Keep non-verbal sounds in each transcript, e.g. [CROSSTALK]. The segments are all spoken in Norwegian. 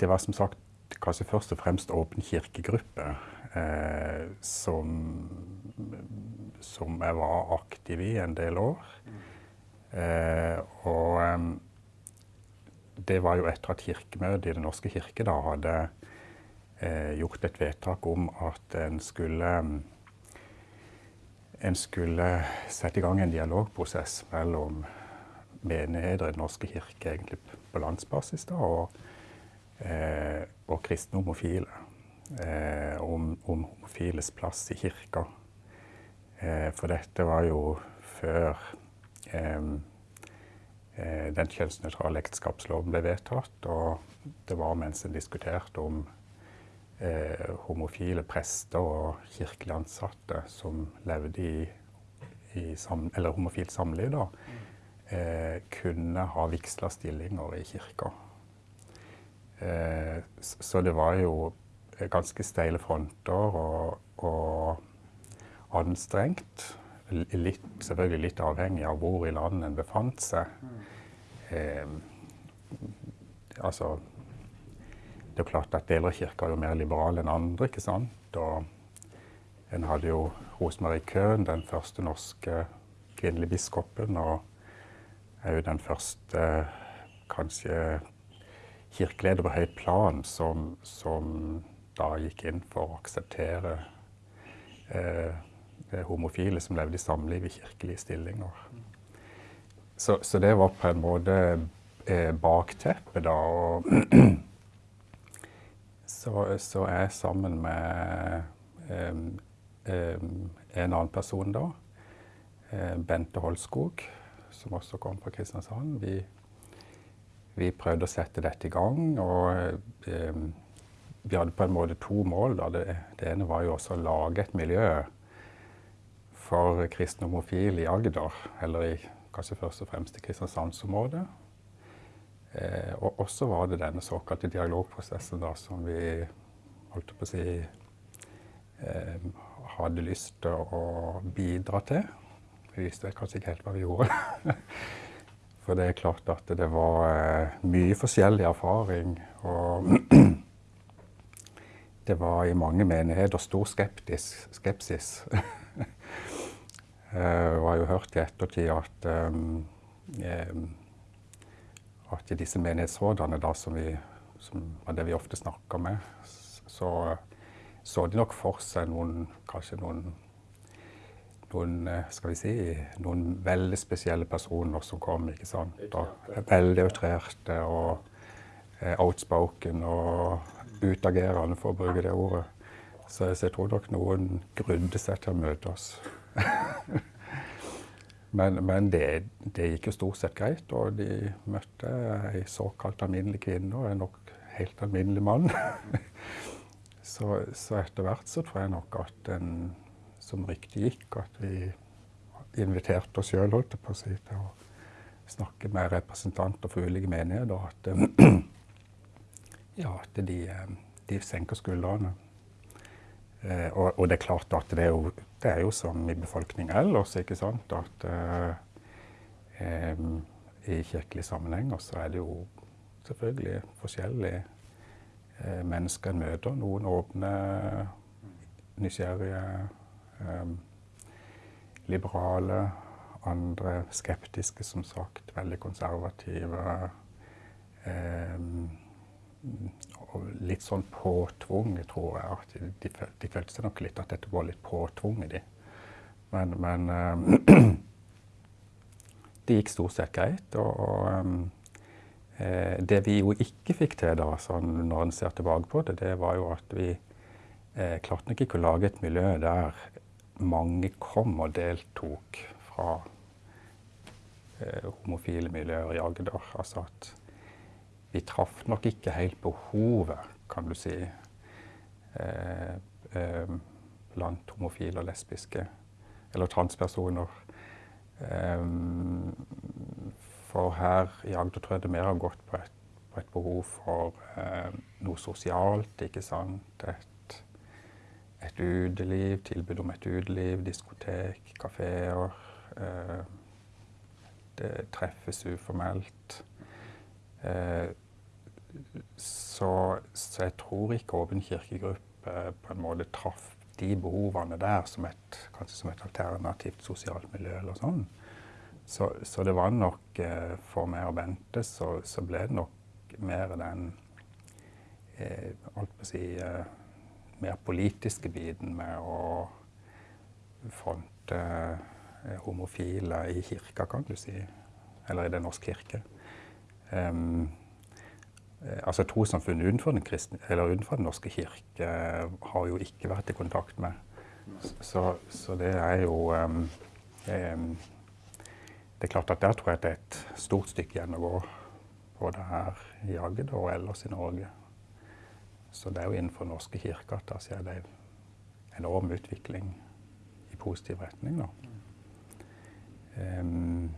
det var som sagt kanskje først og fremst Åpen kirkegruppe eh, som, som jeg var aktiv i en del år. Eh, og eh, det var jo etter at Kirkemøtet i Den norske kirke da hadde eh, gjort et vedtak om at en skulle en skulle sette i gang en dialogprosess mellom menigheter i Den norske kirke egentlig på landsbasis da, og, og kristne homofile. Eh, om, om, homofiles plass i kirka. Eh, for dette var jo før eh, eh, den kjønnsnøytrale ekteskapsloven ble vedtatt, og det var mens en diskuterte om eh, homofile prester og kirkelig ansatte som levde i, i sam, eller homofilt samliv, da, eh, kunne ha vigsla stillinger i kirka. Eh, så det var jo ganske steile fronter og, og anstrengt. Litt, selvfølgelig litt avhengig av hvor i landet en befant seg. Eh, altså Det er klart at deler av kirka er jo mer liberale enn andre. ikke sant? Og en hadde jo Rosemarie Köhn, den første norske kvinnelige biskopen. og er jo den første kanskje kirkeleder på høyt plan som, som da gikk inn for å akseptere eh, homofile som levde i samliv i kirkelige stillinger. Så, så, det var på en måte eh, bakteppet, da. Og så, så er jeg sammen med eh, en annen person da, eh, Bente Holskog, som også kom fra Kristiansand. Vi, vi prøvde å sette dette i gang. og eh, Vi hadde på en måte to mål. Det, det, ene var jo også å lage et miljø for kristne homofile i Agder, eller i, kanskje først og fremst i Kristiansandsområdet. Eh, og også var det denne såkalte dialogprosessen da, som vi holdt på å si eh, hadde lyst til å bidra til. Vi visste kanskje ikke helt hva vi gjorde. [LAUGHS] For det er klart at det var eh, mye forskjellig erfaring. Og [CLEARS THROAT] det var i mange menigheter stor skeptis, skepsis. [LAUGHS] Eh, har jo hørt i ettertid at, um, at disse menighetsrådene, da, som, vi, som var det vi ofte snakka med, så så de nok for seg noen, kanskje noen noen, eh, skal vi si, noen veldig spesielle personer som kom. ikke sant? Og veldig outrerte og eh, outspoken og utagerende, for å bruke det ordet. Så, så jeg tror nok noen grudde seg til å møte oss. [LAUGHS] men, men det, det, gikk jo stort sett greit, og de møtte ei såkalt alminnelig kvinne og en nok helt alminnelig mann. [LAUGHS] så, så etter hvert så tror jeg nok at en som ryktet gikk, at vi inviterte oss sjøl si, til å snakke med representanter for ulike menigheter. At, [CLEARS THROAT] ja, at de, de, senker skuldrene. Eh, og, og, det er klart at det er, jo, det er jo som i befolkningen ellers, ikke sant. At eh, eh, i kirkelige sammenhenger så er det jo selvfølgelig forskjellige eh, mennesker en møter. Noen åpne, nysgjerrige liberale, andre skeptiske, som sagt. Veldig konservative. Um, og litt sånn påtvunget, tror jeg. at De, de, følte seg nok litt at dette var litt påtvunget, de. Men, men um, [CLEARS THROAT] det gikk stort sett greit. Og, og um, det vi jo ikke fikk til da, sånn når en ser tilbake på det, det var jo at vi eh, klarte ikke å lage et miljø der mange kom og deltok fra eh, homofile miljøer i Agder. Altså at vi traff nok ikke helt behovet, kan du si, eh, eh, blant homofile og lesbiske, eller transpersoner. Eh, for her i Agder tror jeg det mer har gått på et, på et behov for eh, noe sosialt, ikke sant. Et et uteliv, tilbud om et uteliv, diskotek, kafeer. Eh, det treffes uformelt. Eh, så, så, jeg tror ikke Åpen kirkegruppe på en måte traff de behovene der som et, kanskje som et alternativt sosialt miljø eller sånn. Så, så det var nok eh, For meg og Bente så, så, ble det nok mer den eh, alt på å si, eh, mer politiske biten med å fronte eh, homofile i kirka, kan du si. Eller i Den norske kirke. Um, altså Trossamfunn utenfor, utenfor Den norske kirke har jo ikke vært i kontakt med. Så, så det er jo um, um, Det er klart at der tror jeg det er et stort stykke igjen å gå. Både her i Agder og ellers i Norge. Så det er jo innenfor norske kirke at det en enorm utvikling i positiv retning. Um,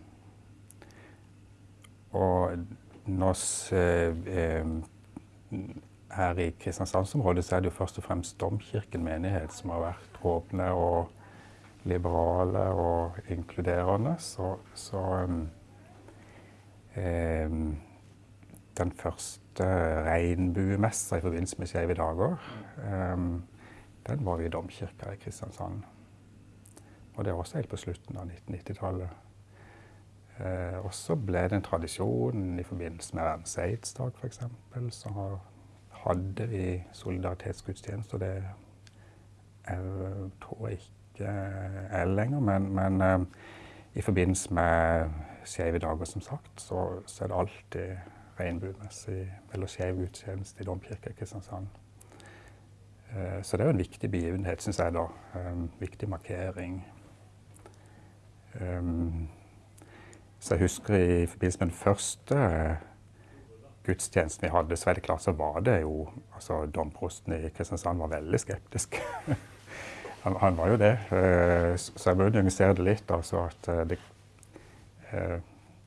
og når, eh, her i Kristiansandsområdet så er det jo først og fremst Domkirken menighet som har vært åpne og liberale og inkluderende. Så, så eh, den første regnbuemessa i forbindelse med Skeive dager, eh, den var i Domkirka i Kristiansand. Og det var også helt på slutten av 1990-tallet. Eh, og så ble det en tradisjon i forbindelse med verdens aids-dag f.eks. Så hadde vi solidaritetsgudstjeneste, og det er, tror jeg ikke er lenger. Men, men eh, i forbindelse med skeive dager, som sagt, så, så, er det alltid regnbuemessig eller skeiv gudstjeneste i Domkirka i Kristiansand. Eh, så det er jo en viktig begivenhet, syns jeg, da. En viktig markering. Um, så jeg husker i forbindelse med den første eh, gudstjenesten vi hadde, så er det klart så var det jo altså Domprosten i Kristiansand var veldig skeptisk. [LAUGHS] han, han, var jo det. Eh, så jeg må nyansere det litt. altså at eh, det,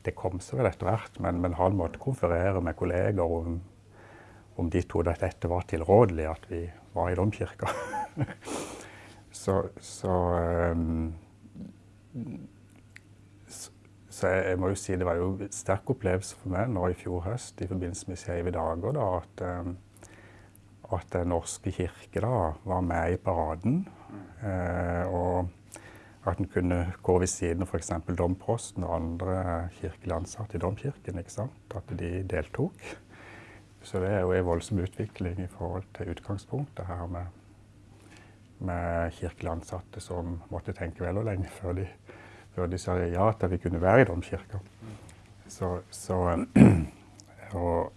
det kom seg vel etter hvert, men, men, han måtte konferere med kolleger om, om de trodde at dette var tilrådelig, at vi var i domkirka. [LAUGHS] så, så um, så jeg, jeg, må jo si det var jo en sterk opplevelse for meg nå i fjor høst i forbindelse med Skeive dager da, at, um, at Den norske kirke da, var med i paraden. Uh, og at en kunne gå ved siden av f.eks. domprosten og andre kirkelige ansatte i domkirken. ikke sant? At de deltok. Så det er jo en voldsom utvikling i forhold til utgangspunktet her med, med kirkelige ansatte som måtte tenke vel og lenge før de før de sa ja til at vi kunne være i domkirka. Så, så, [CLEARS THROAT] og,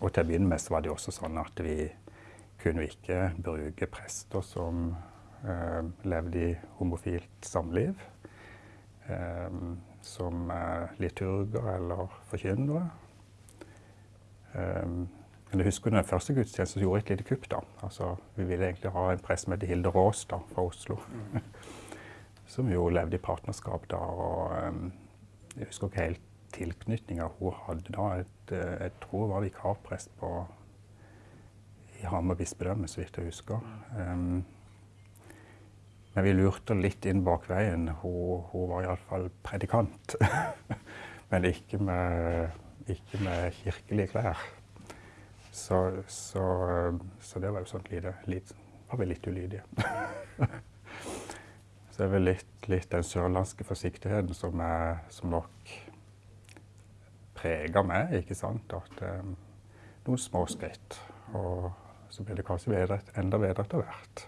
og, til å begynne med så var det også sånn at vi kunne ikke bruke prester som eh, levde i homofilt samliv. Eh, som liturger eller forkynnere. Eh, men jeg husker den første gudstjenesten gjorde et lite kupp. da. Altså, vi ville egentlig ha en prest som het Hilde Raas da, fra Oslo. Mm [LAUGHS] som jo levde i partnerskap da. og um, Jeg husker ikke helt tilknytninga hun hadde da. Et, jeg tror hun var vikarprest på i Hamar bispedømme, så vidt jeg husker. Um, men vi lurte litt inn bak veien. Hun, hun var iallfall predikant. [LAUGHS] men ikke med, ikke med, kirkelige klær. Så, så, så, det var jo sånn lite, lite Var vi litt ulydige. [LAUGHS] Så det er vel litt, litt den sørlandske forsiktigheten som, er, som nok preger meg. ikke sant? At um, Noen små skritt. Og så blir det kanskje bedre, enda bedre etter hvert.